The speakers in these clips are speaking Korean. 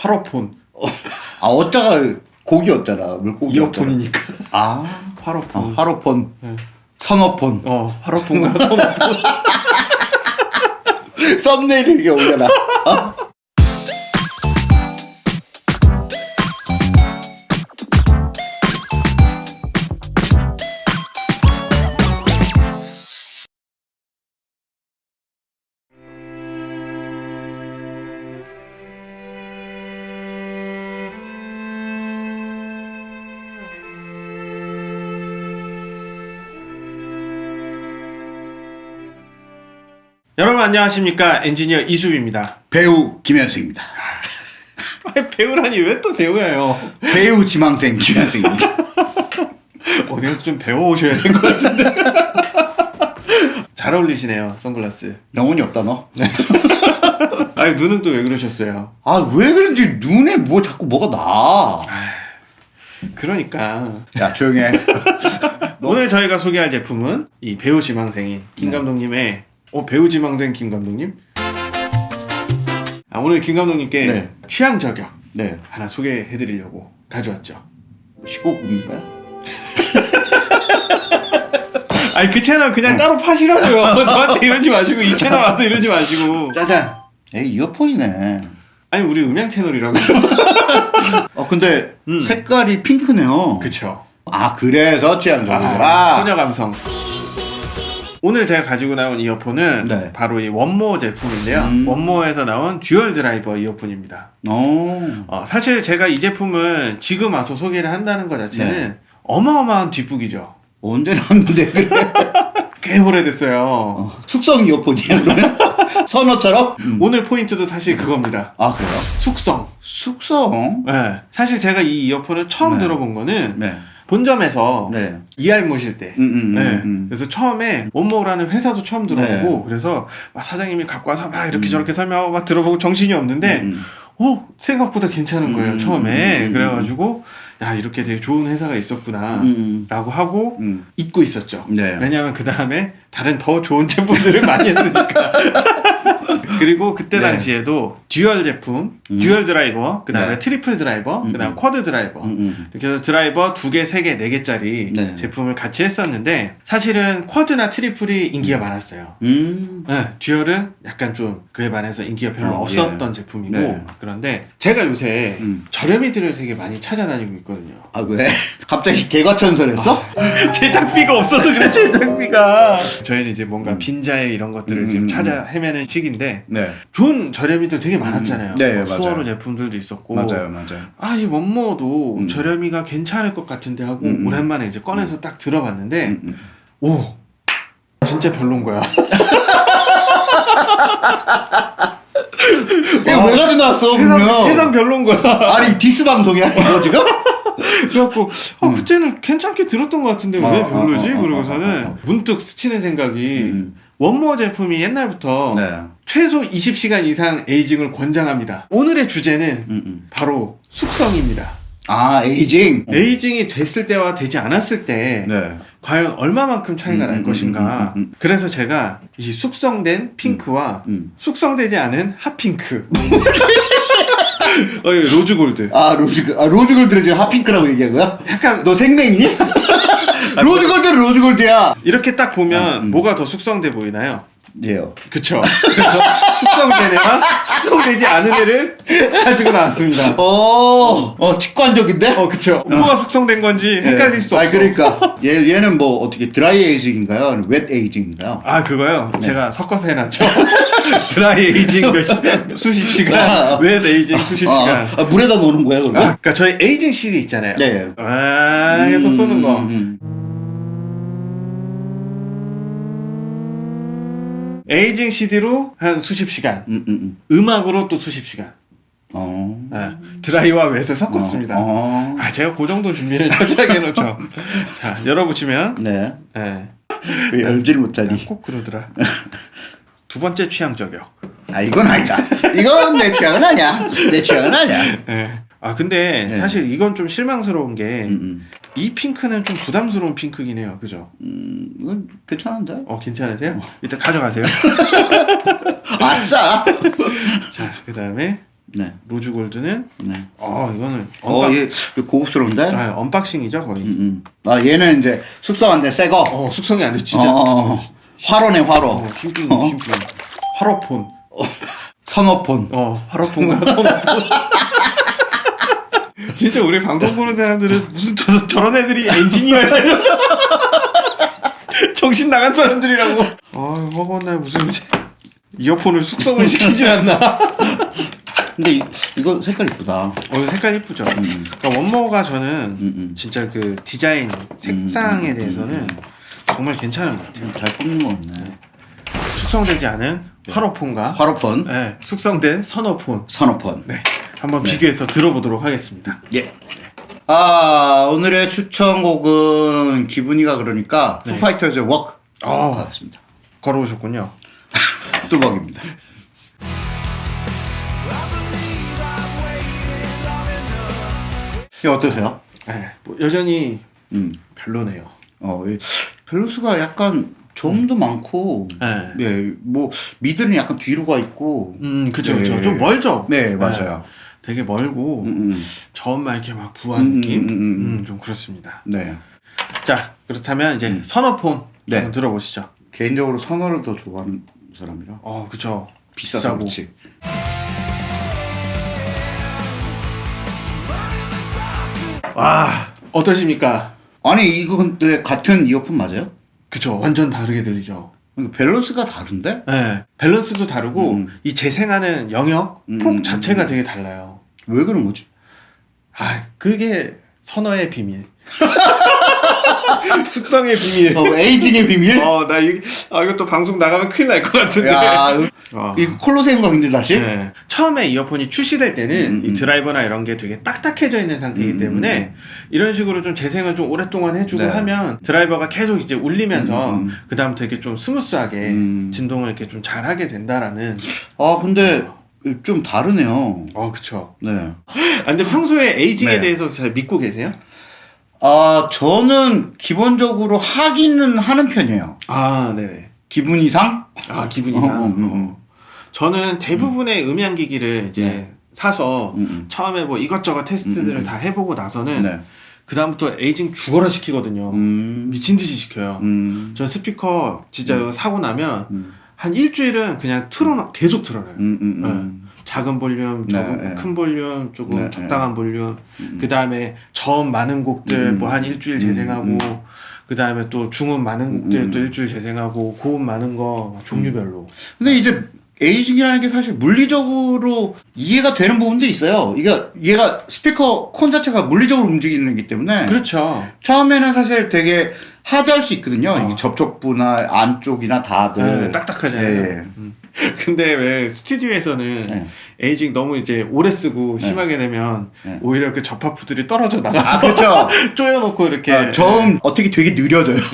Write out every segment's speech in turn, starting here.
화로폰. 아 어쩌가 고기였잖아 물고기 이어폰이니까. 아 화로폰. 어, 화로폰 네. 선어폰 어, 화로폰과 선어폰. 썸네일 이게 올려라 어? 여러분 안녕하십니까 엔지니어 이수빈입니다. 배우 김현수입니다 배우라니 왜 또 배우예요? 배우 지망생 김현수입니다 어디서 좀 배워오셔야 될 것 같은데. 잘 어울리시네요 선글라스. 영혼이 없다 너 아니 눈은 또 왜 그러셨어요? 아 왜 그런지 눈에 뭐 자꾸 뭐가 나. 그러니까 야 조용해. 오늘 저희가 소개할 제품은 이 배우 지망생인 김 네. 감독님의 어 배우 지망생 김 감독님? 아, 오늘 김 감독님께 네. 취향 저격 네. 하나 소개해드리려고 가져왔죠. 19금인가요? 아니 그 채널 그냥 따로 파시라고요. 저한테 이러지 마시고 이 채널 와서 이러지 마시고. 짜잔. 에이 이어폰이네. 아니 우리 음향 채널이라고. 어 근데 음. 색깔이 핑크네요. 그쵸. 아 그래서 취향 아, 저격이라. 소녀 감성. 오늘 제가 가지고 나온 이어폰은 네. 바로 이 1MORE 제품인데요. 음. 1MORE에서 나온 dual 드라이버 이어폰입니다. 오. 어, 사실 제가 이 제품을 지금 와서 소개를 한다는 것 자체는 네. 어마어마한 뒷북이죠. 언제 나왔는데 그래? 꽤 오래됐어요. 어, 숙성 이어폰이야 그러면? 선어처럼? 음. 오늘 포인트도 사실 그겁니다. 아 그래요? 숙성. 숙성. 네. 사실 제가 이 이어폰을 처음 네. 들어본 거는 네. 본점에서 네. 이알 모실 때. 음, 음, 네. 음, 음. 그래서 처음에 원모라는 회사도 처음 들어보고 그래서 막 사장님이 갖고 와서 막 이렇게 저렇게 설명하고 막 들어보고 정신이 없는데 음. 오 생각보다 괜찮은 거예요 음, 처음에 음, 그래가지고 야 이렇게 되게 좋은 회사가 있었구나 음. 라고 하고 음. 잊고 있었죠 네. 왜냐하면 그 다음에 다른 더 좋은 제품들을 많이 했으니까 그리고 그때 네. 당시에도 dual 제품 음. dual 드라이버 그 다음에 네. triple 드라이버 그 다음 음, quad 드라이버 음, 음. 이렇게 해서 드라이버 두 개, 세 개, 네 개짜리 네. 제품을 같이 했었는데 사실은 quad나 triple이 인기가 많았어요. 음. 네, dual은 약간 좀 그에 반해서 인기가 별로 어, 없었던 예. 제품이고 네. 그런데 제가 요새 음. 저렴이들을 되게 많이 찾아다니고 있거든요. 아 왜? 갑자기 개과천선했어? 제작비가 없어서 그래 제작비가 저희는 이제 뭔가 빈자의 이런 것들을 음, 지금 음, 찾아 헤매는 시기인데 네. 좋은 저렴이들 되게 많았잖아요. 음, 네, 뭐 맞아요. 수월우 제품들도 있었고 맞아요, 맞아요. 아, 이 원모도 음. 저렴이가 괜찮을 것 같은데 하고 음, 음. 오랜만에 이제 꺼내서 딱 들어봤는데 음, 음. 오 진짜 별론 거야. 이거 왜 가져나왔어, 세상, 그러면? 세상 별론 거야. 아니, 디스 방송이야, 이거 지금? 그래갖고 아 그때는 괜찮게 들었던 것 같은데 왜 어, 별로지? 어, 어, 어, 그러고서는 어, 어. 문득 스치는 생각이 음. 1MORE 제품이 옛날부터 네. 최소 20시간 이상 aging을 권장합니다. 오늘의 주제는 음, 음. 바로 숙성입니다. 아, aging? aging이 됐을 때와 되지 않았을 때 네. 과연 얼마만큼 차이가 음, 날 음, 것인가. 음, 음, 음. 그래서 제가 이 숙성된 핑크와 음. 숙성되지 않은 핫핑크. 어, 로즈골드. 아, 로즈, 아, 로즈골드를 지금 핫핑크라고 얘기한 거야? 약간 너 색맹이니? 로즈골드는 로즈골드야! 이렇게 딱 보면 아, 음. 뭐가 더 숙성돼 보이나요? 얘요. 그쵸. 그래서 숙성된 애와 숙성되지 않은 애를 가지고 나왔습니다. 어, 어, 직관적인데? 어, 그쵸. 뭐가 숙성된 건지 헷갈릴 수 없어. 아, 그러니까. 얘, 얘는 뭐, 어떻게, dry aging인가요? 아니면 wet aging인가요? 아 그거요? 네. 제가 섞어서 해놨죠. dry aging 몇 시, 수십 아, 시간, wet aging 수십 아, 시간. 아, 물에다 놓는 거야, 아, 그러면? 그러니까 저희 aging CD 있잖아요. 네. 아, 해서 쏘는 거. 음, 에이징 CD로 한 수십 시간. 음, 음, 음. 음악으로 또 수십 시간. 어. 아, 드라이와 웹을 섞었습니다. 어, 어. 아, 제가 그 정도 준비를 철저하게 해놓죠. 자, 열어보시면, 네. 예. 왜 열지를 못하니? 꼭 그러더라. 두 번째 취향 저격. 아, 이건 아니다. 이건 내 취향은 아니야. 내 취향은 아니야. 예. 아, 근데 네. 사실 이건 좀 실망스러운 게, 음, 이 핑크는 좀 부담스러운 핑크긴 해요. 그죠? 음, 이건 괜찮은데? 어, 괜찮으세요? 일단 가져가세요. 아싸! 자, 그 다음에, 네. rose gold는 네. 어 이거는 어, 언박, 얘 이거 고급스러운데? 아, unboxing이죠 거의. 음, 음. 아, 얘는 이제 숙성한데 새 거. 어 숙성이 안 돼 진짜. 어, 어, 어. 활어네, 활어. 어, 어? 신빙. 활어폰. 선어폰. 어 활어폰과 선어폰. 진짜 우리 방송 보는 사람들은 무슨 저, 저런 애들이 엔지니어야? 정신 나간 사람들이라고. 약 먹었나 무슨 이어폰을 숙성을 시키질 않나? 근데 이, 이거 색깔 이쁘다. 어 색깔 이쁘죠. 그러니까 1MORE가 저는 음, 음. 진짜 그 디자인 색상에 대해서는 정말 괜찮은 것 같아요. 잘 뽑는 거 같네. 숙성되지 않은 활어폰과 활어폰, 네, 숙성된 선어폰 선어폰. 네, 한번 비교해서 들어보도록 하겠습니다. 예. 아, 오늘의 추천곡은 기분이가 그러니까 네. 투파이터즈의 워크 어. 받았습니다. 걸어오셨군요. 뚜벅입니다. 이 어떠세요? 네, 뭐 여전히 음. 별로네요. 어, 이 밸런스가 약간 점도 많고, 네. 네, 뭐 미드는 약간 뒤로 가 있고, 음, 그죠, 네. 그죠. 좀 멀죠? 네, 맞아요. 되게 멀고, 음, 음. 저음만 이렇게 막 부한 음, 느낌? 음, 음, 음. 음, 좀 그렇습니다. 네. 자, 그렇다면 이제 선어폰 네. 들어보시죠. 개인적으로 선어를 더 좋아하는 사람이라 어, 그죠. 비싸서 그렇지. 와, 어떠십니까? 아니 이거 근데 같은 이어폰 맞아요? 그죠. 완전 다르게 들리죠. 이거 밸런스가 다른데? 네, 밸런스도 다르고, 음. 이 재생하는 영역, 음, 폭 음, 자체가 되게 달라요. 왜 그런 거지? 아, 그게 선어의 비밀. 숙성의 비밀. 어, aging의 비밀? 어, 나 이, 아, 이거 또 방송 나가면 큰일 날 것 같은데. 야, 어. 이거 콜로세움 가긴데 다시? 네. 처음에 이어폰이 출시될 때는 음, 음, 이 드라이버나 이런 게 되게 딱딱해져 있는 상태이기 음, 때문에 이런 식으로 좀 재생을 좀 오랫동안 해주고 네. 하면 드라이버가 계속 이제 울리면서 음, 음. 그 다음부터 이렇게 좀 smooth하게 음. 진동을 이렇게 좀 잘하게 된다라는. 아 근데 좀 다르네요. 어, 그쵸. 네. 아, 근데 평소에 aging에 네. 대해서 잘 믿고 계세요? 아 저는 기본적으로 하기는 하는 편이에요. 아, 네네. 기분 이상? 아, 기분이 어, 상. 어, 음, 음. 어. 저는 대부분의 음. 음향 기기를 이제 네. 사서 음, 음. 처음에 뭐 이것저것 테스트들을 음, 음. 다 해보고 나서는 네. 그 다음부터 aging 죽어라 시키거든요. 음. 미친 듯이 시켜요. 음. 저 스피커 진짜 이거 사고 나면 음. 한 일주일은 그냥 틀어놔 계속 틀어놔요. 음. 음. 음. 작은 볼륨, 네, 조금 네. 큰 볼륨, 조금 네, 적당한 볼륨. 그 다음에 저음 많은 곡들 음, 뭐한 일주일 음, 재생하고. 음. 그 다음에 또 중음 많은 곡들 음. 또 일주일 재생하고 고음 많은 거막 종류별로. 근데 이제 에이징이라는 게 사실 물리적으로 이해가 되는 부분도 있어요. 이게 얘가 스피커 콘 자체가 물리적으로 움직이는 거기 때문에 그렇죠. 처음에는 사실 되게 하드할 수 있거든요. 어. 접촉부나 안쪽이나 다들 네, 딱딱하잖아요. 예. 음. 근데 왜 스튜디오에서는 네. 에이징 너무 이제 오래 쓰고 심하게 되면 네. 오히려 그 접합부들이 떨어져 나가서 아 그렇죠. 쪼여놓고 이렇게 아, 저음 어떻게 되게 느려져요.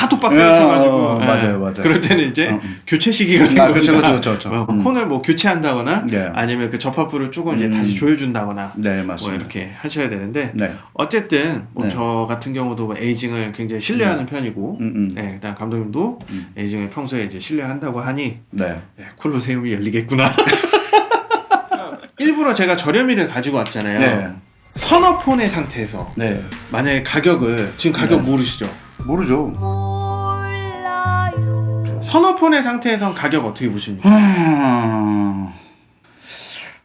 하도 빡세게 쳐가지고 어, 예. 맞아요, 맞아요. 그럴 때는 이제 어. 교체 시기가 아, 생깁니다. 그쵸, 그쵸, 그쵸, 그쵸. 어, 음. 콘을 뭐 교체한다거나 네. 아니면 그 접합부를 조금 이제 음. 다시 조여준다거나 네뭐 맞습니다. 이렇게 하셔야 되는데 네. 어쨌든 뭐 네. 저 같은 경우도 뭐 에이징을 굉장히 신뢰하는 편이고 음, 음. 네, 그다음 감독님도 음. 에이징을 평소에 이제 신뢰한다고 하니 네. 네, 콜로세움이 열리겠구나. 일부러 제가 저렴이를 가지고 왔잖아요. 네. 선어폰의 상태에서 네. 만약에 가격을 지금 가격 네. 모르시죠? 모르죠. 선어폰의 상태에선 가격 어떻게 보십니까? 하...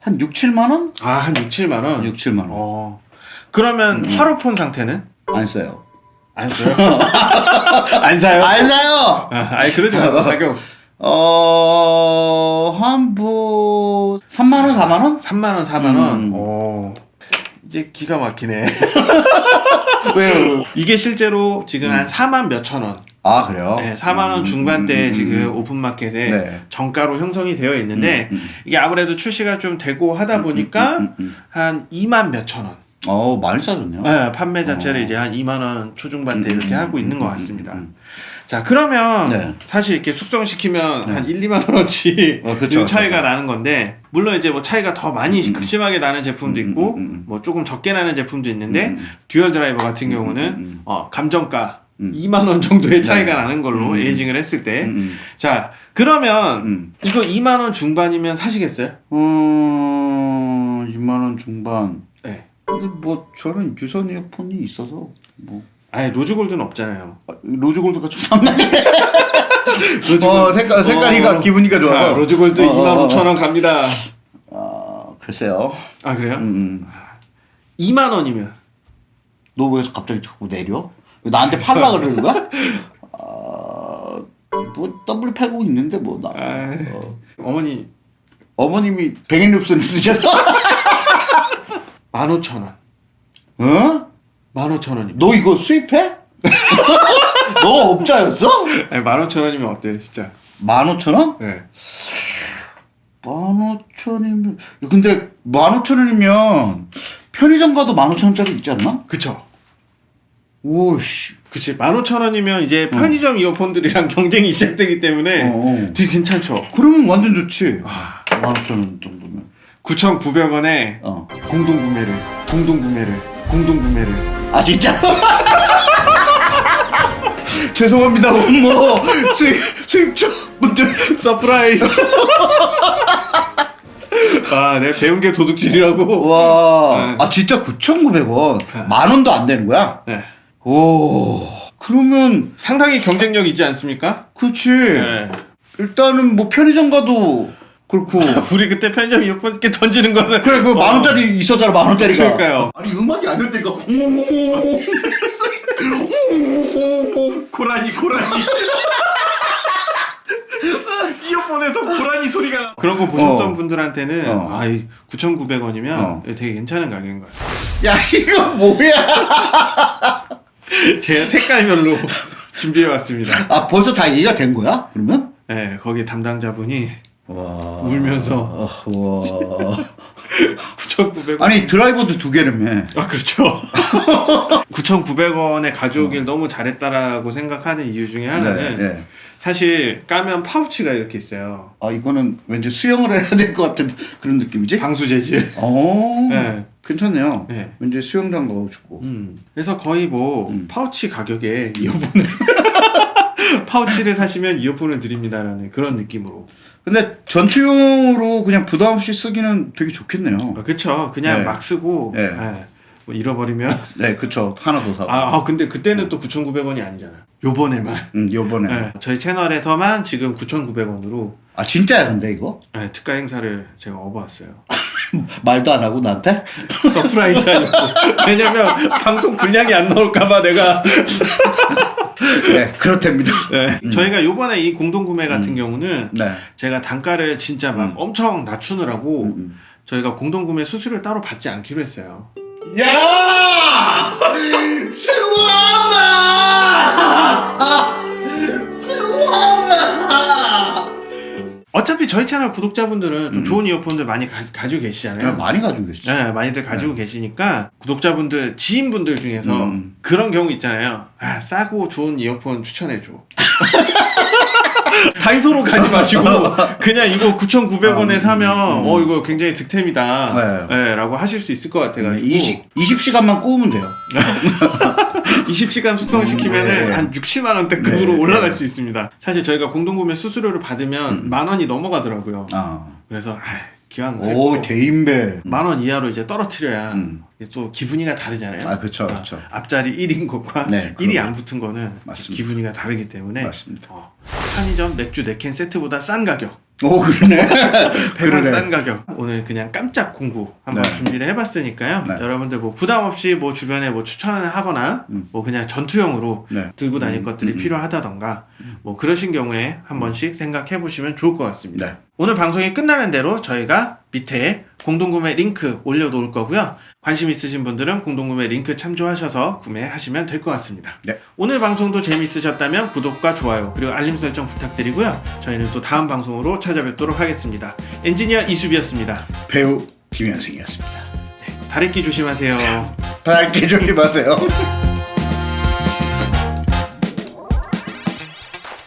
한 6, 7만 원? 아, 한 6, 7만 원? 6, 7만 원. 어. 그러면 화로폰 상태는? 안 써요. 안 써요? 안 사요? 안 사요! 아, 아니, 그러지 말고 가격 어, 한, 뭐, 3만원, 4만원? 3만원, 4만원? 음. 오. 이제 기가 막히네. 왜요? 이게 실제로 지금 음. 한 4만 몇천 원. 아, 그래요? 네, 4만 원 음, 중반대에 음, 음, 지금 음. 오픈마켓에 네. 정가로 형성이 되어 있는데. 이게 아무래도 출시가 좀 되고 하다 보니까. 한 2만 몇천 원. 어, 많이 싸졌네요. 네, 판매 자체를 어. 이제 한 2만 원 초중반대 음, 이렇게 음, 하고 음, 있는 것 음, 같습니다. 음, 음. 자, 그러면 네. 사실 이렇게 숙성시키면 네. 한 1, 2만 원어치 어, 그쵸, 차이가 그쵸. 나는 건데 물론 이제 뭐 차이가 더 많이 음, 음. 극심하게 나는 제품도 음, 있고 음, 음, 음. 뭐 조금 적게 나는 제품도 있는데 음, 음. dual 드라이버 같은 음, 경우는 음, 음. 어, 감정가 음. 2만 원 정도의 차이가 네. 나는 걸로 음. aging을 했을 때 음, 자, 그러면 음. 이거 2만 원 중반이면 사시겠어요? 음. 2만 원 중반. 네. 근데 뭐 저는 유선 이어폰이 있어서 뭐 아예 rose gold는 없잖아요. 아, rose gold가 좀 rose gold. 어 색깔 색깔이가 어, 기분이가 좋아서 자, rose gold 어, 어, 2만 5천 원 갑니다. 아 글쎄요. 아 그래요? 음, 2만 원이면 너 왜 갑자기 자꾸 내려? 왜 나한테 팔라 그러는 거야? 아 뭐 W80 있는데 뭐 나. 아, 어. 어머니 어머님이 백엔립스를 쓰셔서 1만 5천 원. 어? 1만 5천 원이면. 너 이거 수입해? 너 업자였어? 아니 1만 5천 원이면 어때요, 진짜? 15,000원? 네. 15,000원이면 근데 15,000원이면 편의점 가도 15,000원짜리 있지 않나? 그쵸. 오씨. 그치. 15,000원이면 이제 편의점 이어폰들이랑 경쟁이 시작되기 때문에 어, 어. 되게 괜찮죠. 그러면 완전 좋지. 아, 15,000원 정도면. 9,900원에 어. 공동 구매를, 공동 구매를, 공동 구매를. 아 진짜? 죄송합니다. 뭐 수입 수입자 분들 surprise! 아, 내가 배운 게 도둑질이라고. 와. 네. 아 진짜 9,900원. 만 원도 안 되는 거야? 네. 오. 그러면 상당히 경쟁력 있지 않습니까? 그렇지. 네. 일단은 뭐 편의점 가도 그렇고. 우리 그때 편의점 이어폰 이렇게 던지는 거는. 그래 그 만 원짜리 있었잖아 만 원짜리가. 그러니까요. 아니 음악이 아니었다니까. 고라니, 고라니. 이어폰에서 고라니 소리가 나. 그런 거 보셨던 어. 분들한테는 어. 아, 9,900원이면 어. 되게 괜찮은 가격인 것 같아요. 야 이거 뭐야? 제가 색깔별로 준비해 왔습니다. 아 벌써 다 이해가 된 거야? 그러면? 네, 거기 담당자분이 와. 울면서 어, 와. 9,900원. 아니 드라이버도 두 개라며. 아, 그렇죠. 9,900원에 가져오길 너무 잘했다라고 생각하는 이유 중에 하나는 네, 네. 사실 까면 파우치가 이렇게 있어요. 아 이거는 왠지 수영을 해야 될 것 같은 그런 느낌이지? 방수 재질. 어. 네. 괜찮네요. 네. 왠지 수영장 가고 싶고. 음. 그래서 거의 뭐 음. 파우치 가격에 이어폰을 파우치를 사시면 이어폰을 드립니다라는 그런 느낌으로. 근데 전투용으로 그냥 부담 없이 쓰기는 되게 좋겠네요. 아, 그쵸. 그냥 네. 막 쓰고 네. 예. 뭐 잃어버리면 네, 그쵸. 하나 더 사고. 아, 아, 근데 그때는 또 9,900원이 아니잖아요. 요번에만. 음, 요번에. 예, 저희 채널에서만 지금 9,900원으로 예, 아, 진짜야, 근데 이거? 특가 행사를 제가 업어왔어요. 말도 안 하고 나한테? surprise 아니고. 왜냐면 방송 분량이 안 나올까봐 내가. 네, 그렇답니다. 네. 저희가 요번에 이 공동구매 같은 경우는 네. 제가 단가를 진짜 막 엄청 낮추느라고 음. 저희가 공동구매 수수료를 따로 받지 않기로 했어요. 야! 수고하다! 어차피 저희 채널 구독자분들은 음. 좀 좋은 이어폰들 많이 가, 가지고 계시잖아요. 야, 많이 가지고 계시죠. 네, 많이들 가지고 계시니까 구독자분들, 지인분들 중에서 음. 그런 경우 있잖아요. 아, 싸고 좋은 이어폰 추천해줘. 다이소로 가지 마시고 그냥 이거 9,900원에 음, 사면 음. 어 이거 굉장히 득템이다. 네. 네, 라고 하실 수 있을 것 같아가지고 20, 20시간만 꼬우면 돼요. 20시간 숙성시키면은 네. 한 6, 7만 원대급으로 네, 올라갈 네. 수 있습니다. 사실 저희가 공동구매 수수료를 받으면 만 원이 넘어가더라고요. 아. 그래서 아, 기 왕 오, 말고 대인배. 만 원 이하로 이제 떨어뜨려야 음. 또 기분이가 다르잖아요. 아, 그쵸, 그쵸. 앞자리 1인 것과 네, 1이 그럼요. 안 붙은 거는 맞습니다. 기분이가 다르기 때문에 맞습니다. 어, 편의점 맥주 4캔 세트보다 싼 가격 오, 그러네. 100원 그러네. 싼 가격 오늘 그냥 깜짝 공구 한번 네. 준비를 해봤으니까요 네. 여러분들 뭐 부담 없이 뭐 주변에 뭐 추천을 하거나 뭐 그냥 전투용으로 네. 들고 다닐 것들이 필요하다던가 뭐 그러신 경우에 한 번씩 생각해 보시면 좋을 것 같습니다 네. 오늘 방송이 끝나는 대로 저희가 밑에 공동구매 링크 올려놓을 거고요 관심 있으신 분들은 공동구매 링크 참조하셔서 구매하시면 될 것 같습니다 네. 오늘 방송도 재미있으셨다면 구독과 좋아요 그리고 알림 설정 부탁드리고요 저희는 또 다음 방송으로 찾아뵙도록 하겠습니다 엔지니어 이수비였습니다 배우 김현승이었습니다. 다래끼 조심하세요 밝게 조심하세요.